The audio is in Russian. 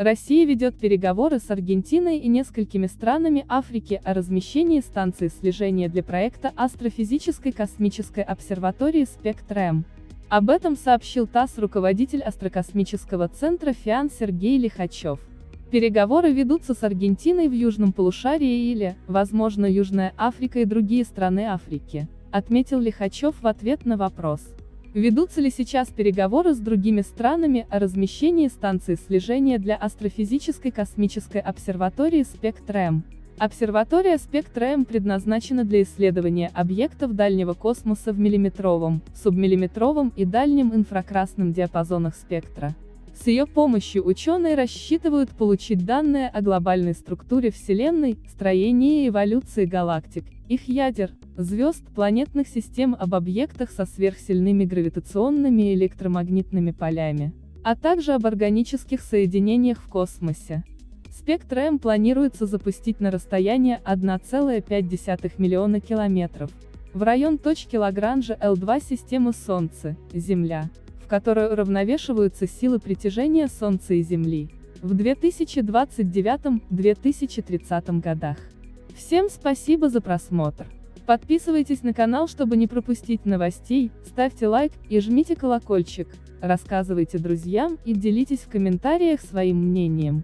Россия ведет переговоры с Аргентиной и несколькими странами Африки о размещении станции слежения для проекта астрофизической космической обсерватории «Спектр-М». Об этом сообщил ТАСС руководитель астрокосмического центра ФИАН Сергей Лихачев. Переговоры ведутся с Аргентиной в Южном полушарии или, возможно, Южная Африка и другие страны Африки, отметил Лихачев в ответ на вопрос. Ведутся ли сейчас переговоры с другими странами о размещении станции слежения для астрофизической космической обсерватории «Спектр-М»? Обсерватория «Спектр-М» предназначена для исследования объектов дальнего космоса в миллиметровом, субмиллиметровом и дальнем инфракрасном диапазонах спектра. С ее помощью ученые рассчитывают получить данные о глобальной структуре Вселенной, строении и эволюции галактик, их ядер, звезд, планетных систем об объектах со сверхсильными гравитационными и электромагнитными полями, а также об органических соединениях в космосе. Спектр М планируется запустить на расстояние 1,5 миллиона километров, в район точки Лагранжа L2 системы Солнце, Земля, которой уравновешиваются силы притяжения Солнца и Земли, в 2029-2030 годах. Всем спасибо за просмотр. Подписывайтесь на канал, чтобы не пропустить новостей, ставьте лайк и жмите колокольчик, рассказывайте друзьям и делитесь в комментариях своим мнением.